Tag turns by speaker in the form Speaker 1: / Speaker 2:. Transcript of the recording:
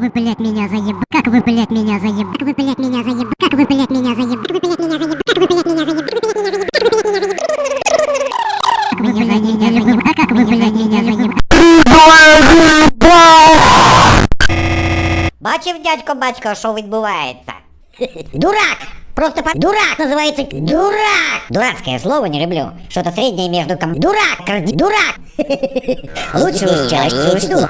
Speaker 1: вы, блять меня заеб... Как вы, блять меня заеб... Как вы, блять меня заеб... Как вы, блять меня заеб... Как вы, блять меня заеб... Как вы, блять меня заеб... Как вы, блять меня заеб... Как вы, блять меня заеб...
Speaker 2: Бачив, дядько бачка що відбувається? Дурак! Просто по... Дурак называется Дурак! Дурацкое слово не люблю. Что-то среднее между ком... Дурак! Дурак! Лучше уж чаще усну.